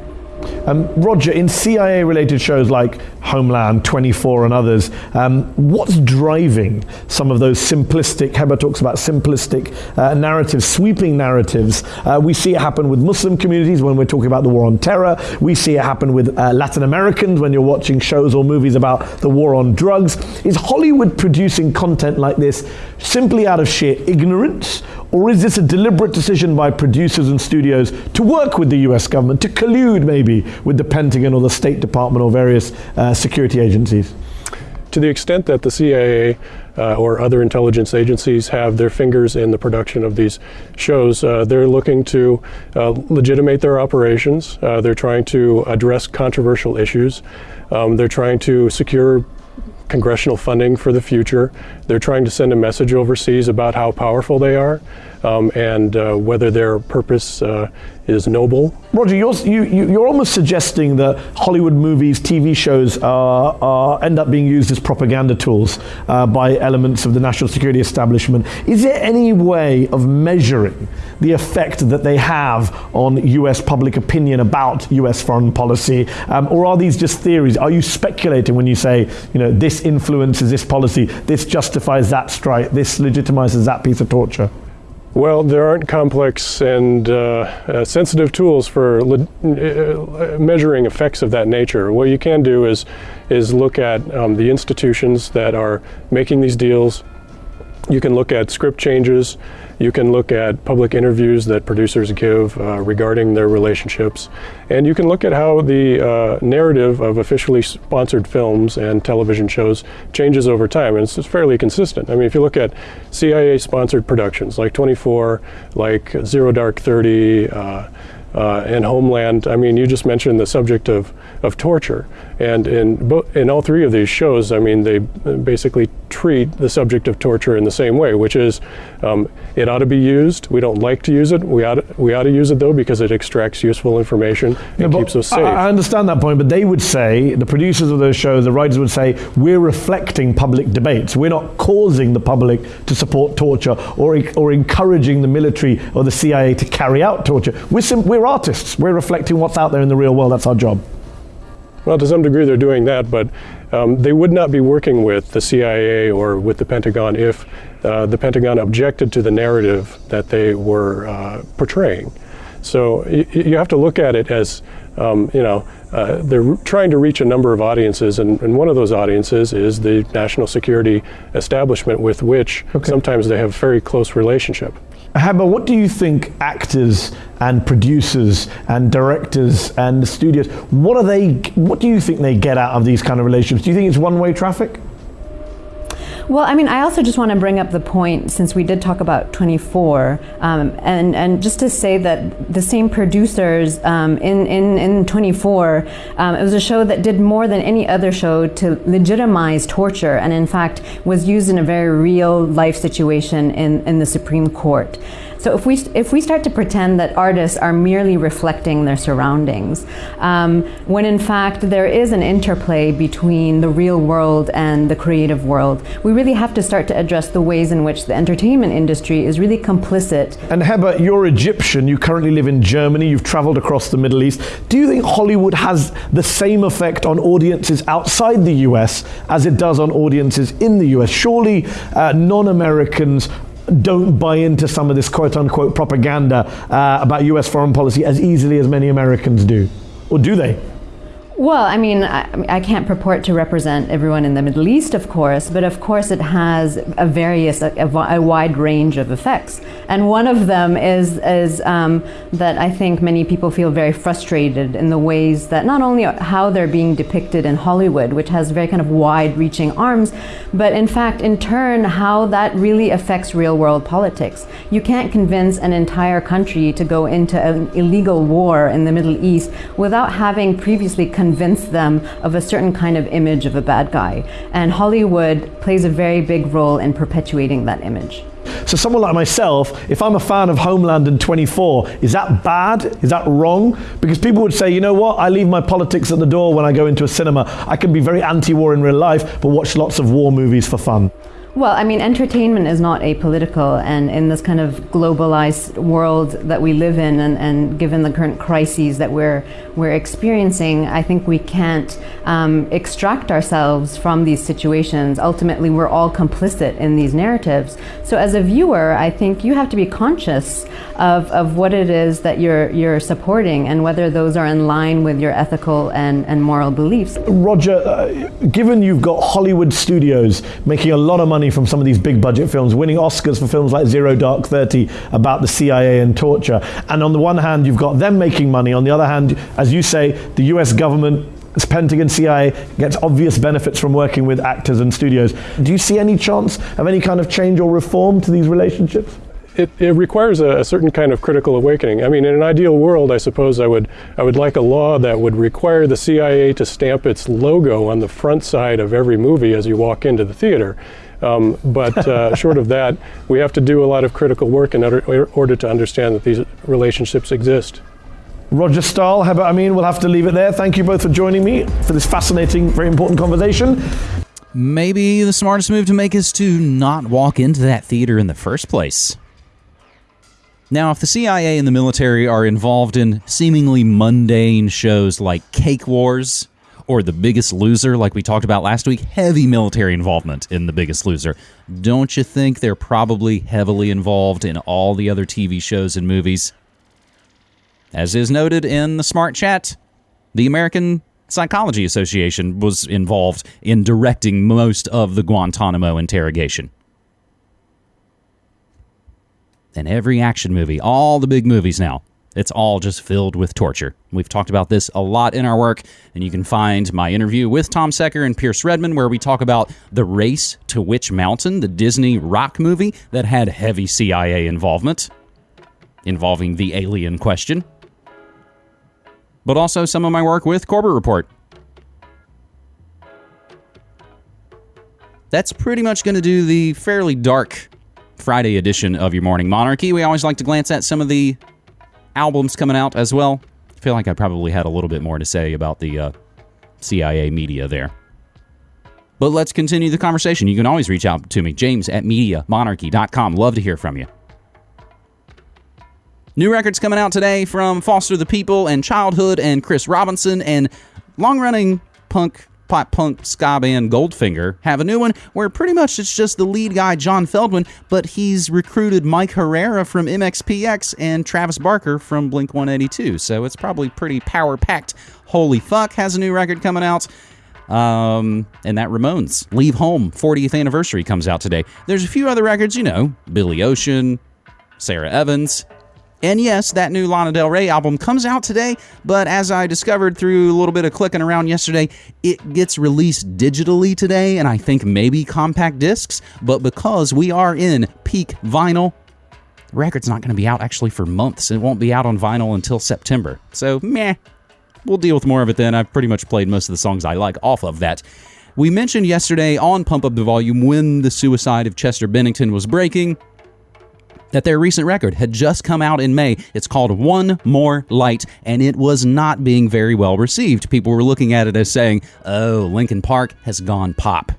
Um, Roger, in CIA related shows like Homeland, 24, and others, um, what's driving some of those simplistic, Heba talks about simplistic uh, narratives, sweeping narratives? Uh, we see it happen with Muslim communities when we're talking about the war on terror. We see it happen with uh, Latin Americans when you're watching shows or movies about the war on drugs. Is Hollywood producing content like this simply out of sheer ignorance? Or is this a deliberate decision by producers and studios to work with the US government, to collude maybe with the Pentagon or the State Department or various uh, security agencies? To the extent that the CIA uh, or other intelligence agencies have their fingers in the production of these shows, uh, they're looking to uh, legitimate their operations. Uh, they're trying to address controversial issues. Um, they're trying to secure congressional funding for the future. They're trying to send a message overseas about how powerful they are um, and uh, whether their purpose uh, is noble. Roger, you're, you, you're almost suggesting that Hollywood movies, TV shows are, are end up being used as propaganda tools uh, by elements of the national security establishment. Is there any way of measuring the effect that they have on US public opinion about US foreign policy? Um, or are these just theories? Are you speculating when you say, you know, this influences this policy, this justifies that strike, this legitimizes that piece of torture? Well, there aren't complex and uh, uh, sensitive tools for uh, measuring effects of that nature. What you can do is is look at um, the institutions that are making these deals. You can look at script changes. You can look at public interviews that producers give uh, regarding their relationships. And you can look at how the uh, narrative of officially sponsored films and television shows changes over time. And it's, it's fairly consistent. I mean, if you look at CIA sponsored productions like 24, like Zero Dark 30, uh, uh, and Homeland. I mean, you just mentioned the subject of, of torture, and in in all three of these shows, I mean, they basically treat the subject of torture in the same way, which is um, it ought to be used. We don't like to use it. We ought to, we ought to use it though because it extracts useful information and keeps us safe. I, I understand that point, but they would say, the producers of those shows, the writers would say, we're reflecting public debates. We're not causing the public to support torture or, or encouraging the military or the CIA to carry out torture. We're, sim- we're artists. We're reflecting what's out there in the real world. That's our job. Well, to some degree, they're doing that, but um, they would not be working with the CIA or with the Pentagon if uh, the Pentagon objected to the narrative that they were uh, portraying. So y- you have to look at it as, um, you know, uh, they're trying to reach a number of audiences, and, and, one of those audiences is the national security establishment with which okay. sometimes they have a very close relationship. Heba, what do you think actors and producers and directors and studios, what are they, what do you think they get out of these kind of relationships? Do you think it's one-way traffic? Well, I mean, I also just want to bring up the point since we did talk about 24, um, and and just to say that the same producers um, in, in in 24, um, it was a show that did more than any other show to legitimize torture, and in fact was used in a very real life situation in in the Supreme Court. So if we if we start to pretend that artists are merely reflecting their surroundings, um, when in fact there is an interplay between the real world and the creative world, we really have to start to address the ways in which the entertainment industry is really complicit. And Heba, you're Egyptian. You currently live in Germany. You've traveled across the Middle East. Do you think Hollywood has the same effect on audiences outside the US as it does on audiences in the US? Surely uh, non-Americans don't buy into some of this quote unquote propaganda uh, about US foreign policy as easily as many Americans do? Or do they? Well, I mean, I, I, can't purport to represent everyone in the Middle East, of course, but of course it has a various, a, a wide range of effects. And one of them is, is um, that I think many people feel very frustrated in the ways that not only how they're being depicted in Hollywood, which has very kind of wide-reaching arms, but in fact, in turn, how that really affects real-world politics. You can't convince an entire country to go into an illegal war in the Middle East without having previously convince them of a certain kind of image of a bad guy. And Hollywood plays a very big role in perpetuating that image. So someone like myself, if I'm a fan of Homeland and 24, is that bad? Is that wrong? Because people would say, you know what, I leave my politics at the door when I go into a cinema. I can be very anti-war in real life, but watch lots of war movies for fun. Well, I mean, entertainment is not apolitical, and in this kind of globalized world that we live in, and, and given the current crises that we're we're experiencing, I think we can't um, extract ourselves from these situations. Ultimately, we're all complicit in these narratives. So, as a viewer, I think you have to be conscious of, of what it is that you're you're supporting, and whether those are in line with your ethical and, and moral beliefs. Roger, uh, given you've got Hollywood studios making a lot of money money from some of these big budget films, winning Oscars for films like Zero Dark 30 about the CIA and torture. And on the one hand, you've got them making money. On the other hand, as you say, the US government its Pentagon, CIA gets obvious benefits from working with actors and studios. Do you see any chance of any kind of change or reform to these relationships? It, it, requires a, a, certain kind of critical awakening. I mean, in an ideal world, I suppose I would I would like a law that would require the CIA to stamp its logo on the front side of every movie as you walk into the theater. Um, but uh, short of that, we have to do a lot of critical work in order, order to understand that these relationships exist. Roger Stahl, how about I mean, we'll have to leave it there. Thank you both for joining me for this fascinating, very important conversation. Maybe the smartest move to make is to not walk into that theater in the first place. Now, if the CIA and the military are involved in seemingly mundane shows like Cake Wars, or The Biggest Loser, like we talked about last week, heavy military involvement in The Biggest Loser. Don't you think they're probably heavily involved in all the other TV shows and movies? As is noted in the Smart Chat, the American Psychology Association was involved in directing most of the Guantanamo interrogation. And every action movie, all the big movies now, it's all just filled with torture. We've talked about this a lot in our work, and you can find my interview with Tom Secker and Pierce Redmond, where we talk about The Race to Witch Mountain, the Disney rock movie that had heavy CIA involvement, involving the alien question but also some of my work with Corbett Report. That's pretty much going to do the fairly dark Friday edition of your Morning Monarchy. We always like to glance at some of the albums coming out as well. I feel like I probably had a little bit more to say about the uh, CIA media there. But let's continue the conversation. You can always reach out to me, James at MediaMonarchy.com. Love to hear from you. New records coming out today from Foster the People and Childhood and Chris Robinson and long running punk pop punk ska band Goldfinger have a new one where pretty much it's just the lead guy John Feldmann, but he's recruited Mike Herrera from MXPX and Travis Barker from Blink 182. So it's probably pretty power packed. Holy fuck has a new record coming out. Um, and that Ramones Leave Home 40th anniversary comes out today. There's a few other records, you know, Billy Ocean, Sara Evans, and yes, that new Lana Del Rey album comes out today, but as I discovered through a little bit of clicking around yesterday, it gets released digitally today, and I think maybe compact discs. But because we are in peak vinyl, the record's not going to be out actually for months. It won't be out on vinyl until September. So, meh. We'll deal with more of it then. I've pretty much played most of the songs I like off of that. We mentioned yesterday on Pump Up the Volume when the suicide of Chester Bennington was breaking that their recent record had just come out in May. It's called One More Light, and it was not being very well received. People were looking at it as saying, oh, Linkin Park has gone pop.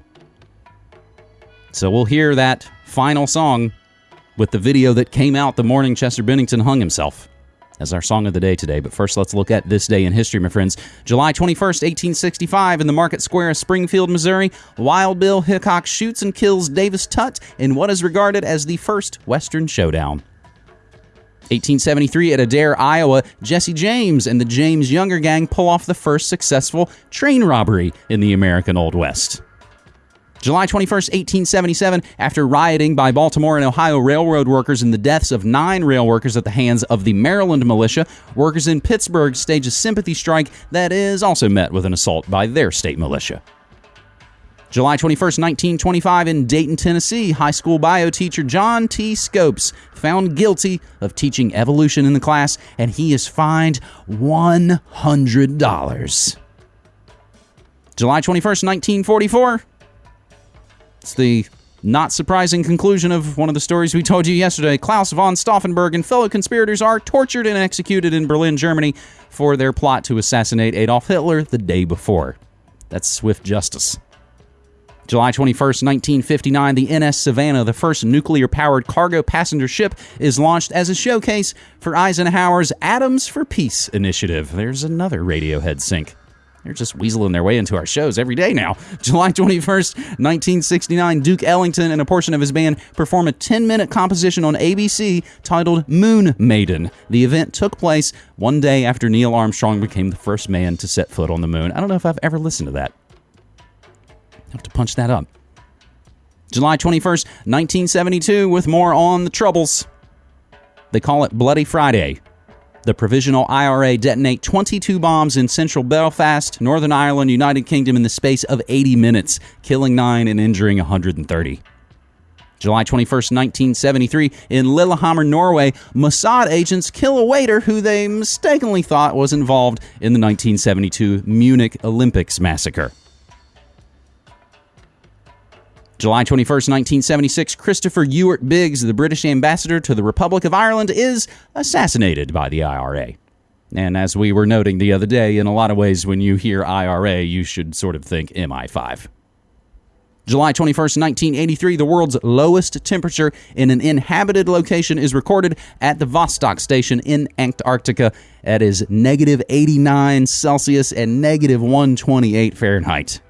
So we'll hear that final song with the video that came out the morning Chester Bennington hung himself as our song of the day today. But first, let's look at this day in history, my friends. July 21st, 1865, in the market square of Springfield, Missouri, Wild Bill Hickok shoots and kills Davis Tutt in what is regarded as the first Western showdown. 1873 at Adair, Iowa, Jesse James and the James Younger Gang pull off the first successful train robbery in the American Old West. July 21st, 1877, after rioting by Baltimore and Ohio railroad workers and the deaths of nine rail workers at the hands of the Maryland militia, workers in Pittsburgh stage a sympathy strike that is also met with an assault by their state militia. July 21st, 1925, in Dayton, Tennessee, high school bio teacher John T. Scopes found guilty of teaching evolution in the class, and he is fined $100. July 21st, 1944, it's the not surprising conclusion of one of the stories we told you yesterday. Claus von Stauffenberg and fellow conspirators are tortured and executed in Berlin, Germany, for their plot to assassinate Adolf Hitler the day before. That's swift justice. July 21st, 1959, the NS Savannah, the first nuclear powered cargo passenger ship, is launched as a showcase for Eisenhower's Atoms for Peace initiative. There's another Radiohead sync. They're just weaseling their way into our shows every day now. July 21st, 1969, Duke Ellington and a portion of his band perform a 10 minute composition on ABC titled Moon Maiden. The event took place one day after Neil Armstrong became the first man to set foot on the moon. I don't know if I've ever listened to that. I have to punch that up. July 21st, 1972, with more on the Troubles. They call it Bloody Friday. The Provisional IRA detonate 22 bombs in central Belfast, Northern Ireland, United Kingdom in the space of 80 minutes, killing 9 and injuring 130. July 21st, 1973, in Lillehammer, Norway, Mossad agents kill a waiter who they mistakenly thought was involved in the 1972 Munich Olympics massacre. July 21st, 1976, Christopher Ewart Biggs, the British ambassador to the Republic of Ireland, is assassinated by the IRA. And as we were noting the other day, in a lot of ways, when you hear IRA, you should sort of think MI5. July 21st, 1983, the world's lowest temperature in an inhabited location is recorded at the Vostok station in Antarctica. That is negative 89 Celsius and negative 128 Fahrenheit.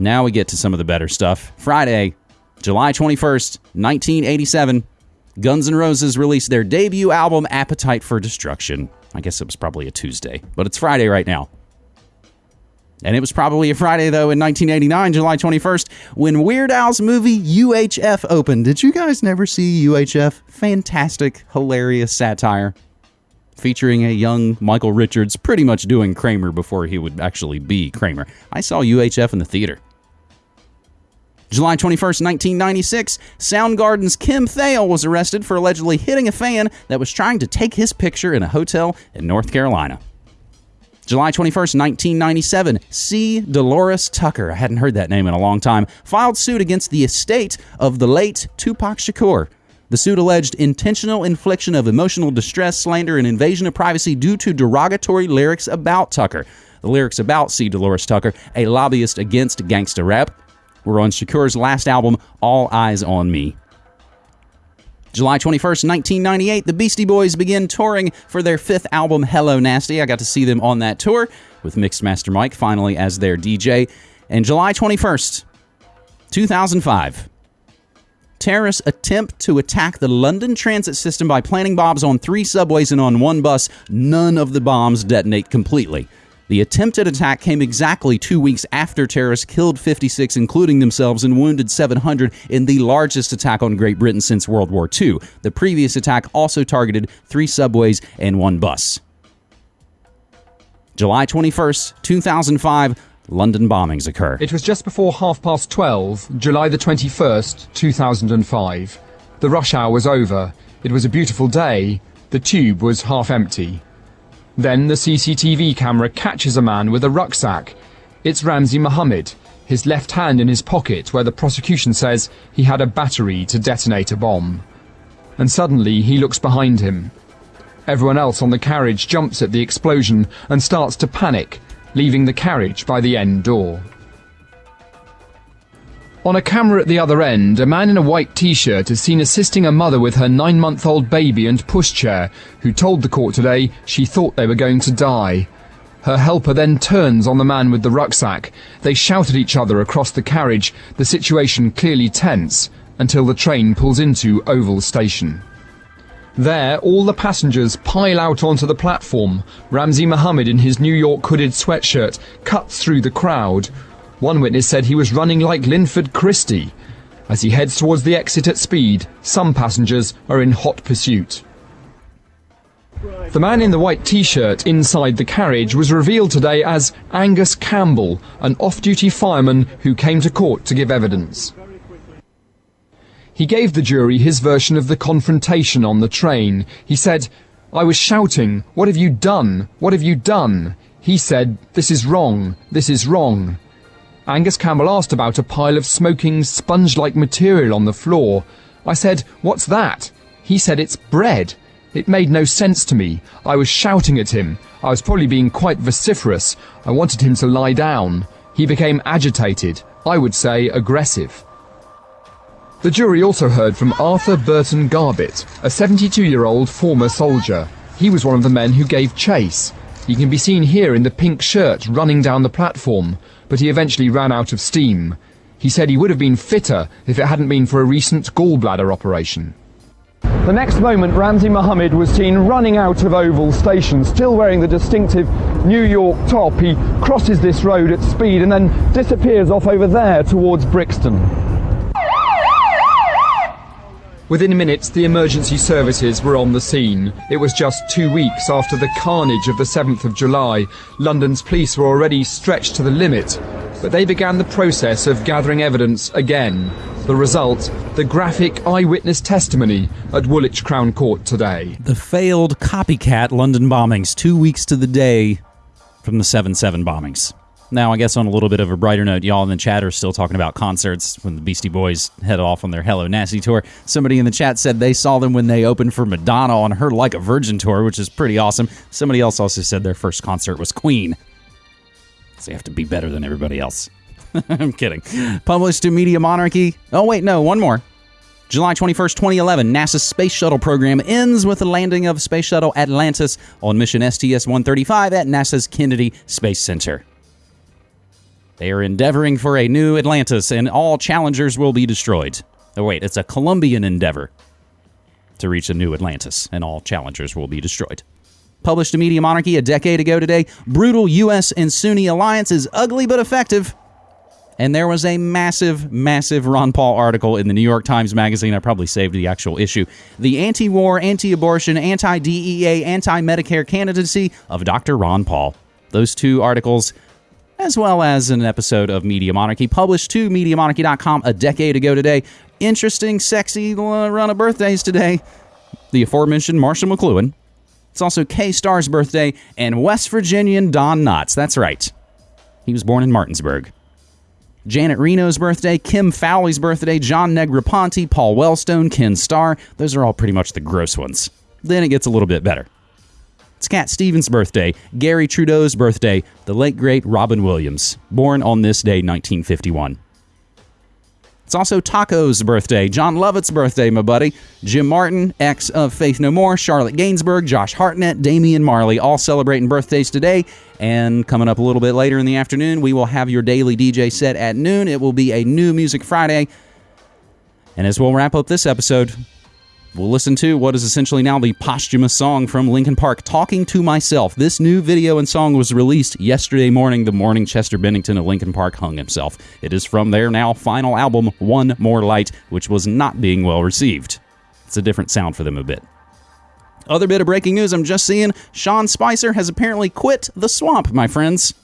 Now we get to some of the better stuff. Friday, July 21st, 1987, Guns N' Roses released their debut album, Appetite for Destruction. I guess it was probably a Tuesday, but it's Friday right now. And it was probably a Friday, though, in 1989, July 21st, when Weird Al's movie UHF opened. Did you guys never see UHF? Fantastic, hilarious satire featuring a young Michael Richards pretty much doing Kramer before he would actually be Kramer. I saw UHF in the theater. July 21st, 1996, Soundgarden's Kim Thayil was arrested for allegedly hitting a fan that was trying to take his picture in a hotel in North Carolina. July 21st, 1997, C. Dolores Tucker, I hadn't heard that name in a long time, filed suit against the estate of the late Tupac Shakur. The suit alleged intentional infliction of emotional distress, slander, and invasion of privacy due to derogatory lyrics about Tucker. The lyrics about C. Dolores Tucker, a lobbyist against gangsta rap, were on Shakur's last album, All Eyez on Me. July 21st, 1998, the Beastie Boys begin touring for their fifth album, Hello Nasty. I got to see them on that tour with Mix Master Mike finally as their DJ. And July 21st, 2005, terrorists attempt to attack the London transit system by planting bombs on three subways and on one bus. None of the bombs detonate completely. The attempted attack came exactly two weeks after terrorists killed 56, including themselves, and wounded 700 in the largest attack on Great Britain since World War II. The previous attack also targeted three subways and one bus. July 21st, 2005, London bombings occur. It was just before half past 12, July the 21st, 2005. The rush hour was over. It was a beautiful day. The tube was half empty. Then the CCTV camera catches a man with a rucksack. It's Ramzi Mohammed, his left hand in his pocket where the prosecution says he had a battery to detonate a bomb. And suddenly he looks behind him. Everyone else on the carriage jumps at the explosion and starts to panic, leaving the carriage by the end door. On a camera at the other end, a man in a white t-shirt is seen assisting a mother with her nine-month-old baby and pushchair, who told the court today she thought they were going to die. Her helper then turns on the man with the rucksack. They shout at each other across the carriage, the situation clearly tense, until the train pulls into Oval Station. There, all the passengers pile out onto the platform. Ramzi Mohammed in his New York hooded sweatshirt cuts through the crowd. One witness said he was running like Linford Christie. As he heads towards the exit at speed, some passengers are in hot pursuit. The man in the white t-shirt inside the carriage was revealed today as Angus Campbell, an off-duty fireman who came to court to give evidence. He gave the jury his version of the confrontation on the train. He said, I was shouting, what have you done? What have you done? He said, this is wrong, this is wrong. Angus Campbell asked about a pile of smoking sponge-like material on the floor. I said, what's that? He said, it's bread. It made no sense to me. I was shouting at him. I was probably being quite vociferous. I wanted him to lie down. He became agitated. I would say aggressive. The jury also heard from Arthur Burton Garbett, a 72-year-old former soldier. He was one of the men who gave chase. He can be seen here in the pink shirt running down the platform, but he eventually ran out of steam. He said he would have been fitter if it hadn't been for a recent gallbladder operation. The next moment, Ramzi Mohammed was seen running out of Oval Station, still wearing the distinctive New York top. He crosses this road at speed and then disappears off over there towards Brixton. Within minutes, the emergency services were on the scene. It was just two weeks after the carnage of the 7th of July. London's police were already stretched to the limit, but they began the process of gathering evidence again. The result, the graphic eyewitness testimony at Woolwich Crown Court today. The failed copycat London bombings, two weeks to the day from the 7 7 bombings. Now, I guess on a little bit of a brighter note, y'all in the chat are still talking about concerts when the Beastie Boys head off on their Hello Nasty tour. Somebody in the chat said they saw them when they opened for Madonna on her Like a Virgin tour, which is pretty awesome. Somebody else also said their first concert was Queen. So you have to be better than everybody else. I'm kidding. Published to Media Monarchy. Oh, wait, no, one more. July 21st, 2011, NASA's space shuttle program ends with the landing of Space Shuttle Atlantis on mission STS 135 at NASA's Kennedy Space Center. They are endeavoring for a new Atlantis, and all challengers will be destroyed. Oh, wait, it's a Colombian endeavor to reach a new Atlantis, and all challengers will be destroyed. Published to Media Monarchy a decade ago today, brutal U.S. and Sunni alliance is ugly but effective. And there was a massive, massive Ron Paul article in the New York Times Magazine. I probably saved the actual issue. The anti war, anti abortion, anti DEA, anti Medicare candidacy of Dr. Ron Paul. Those two articles, as well as an episode of Media Monarchy, published to MediaMonarchy.com a decade ago today. Interesting, sexy run of birthdays today. The aforementioned Marshall McLuhan. It's also Kay Starr's birthday and West Virginian Don Knotts. That's right. He was born in Martinsburg. Janet Reno's birthday, Kim Fowley's birthday, John Negroponte, Paul Wellstone, Ken Starr. Those are all pretty much the gross ones. Then it gets a little bit better. It's Cat Stevens' birthday, Garry Trudeau's birthday, the late great Robin Williams, born on this day, 1951. It's also Taco's birthday, Jon Lovitz's birthday, my buddy, Jim Martin, ex of Faith No More, Charlotte Gainsbourg, Josh Hartnett, Damian Marley, all celebrating birthdays today. And coming up a little bit later in the afternoon, we will have your daily DJ set at noon. It will be a new Music Friday. And as we'll wrap up this episode, we'll listen to what is essentially now the posthumous song from Linkin Park, Talking to Myself. This new video and song was released yesterday morning, the morning Chester Bennington of Linkin Park hung himself. It is from their now final album, One More Light, which was not being well received. It's a different sound for them a bit. Other bit of breaking news I'm just seeing Sean Spicer has apparently quit the swamp, my friends.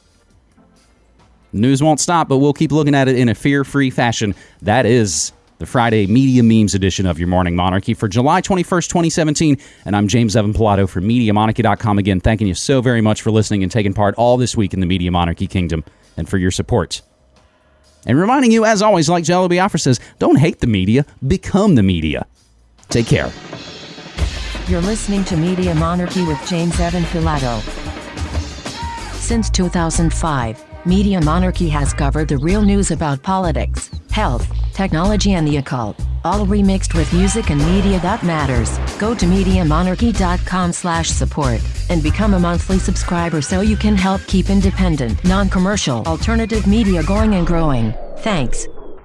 News won't stop, but we'll keep looking at it in a fear free fashion. That is the Friday Media Memes edition of your Morning Monarchy for July 21st, 2017. And I'm James Evan Pilato from MediaMonarchy.com again, thanking you so very much for listening and taking part all this week in the Media Monarchy Kingdom and for your support. And reminding you, as always, like Jello Biafra says, don't hate the media, become the media. Take care. You're listening to Media Monarchy with James Evan Pilato. Since 2005, Media Monarchy has covered the real news about politics, health, technology and the occult, all remixed with music and media that matters. Go to MediaMonarchy.com slash support and become a monthly subscriber so you can help keep independent, non-commercial, alternative media going and growing. Thanks.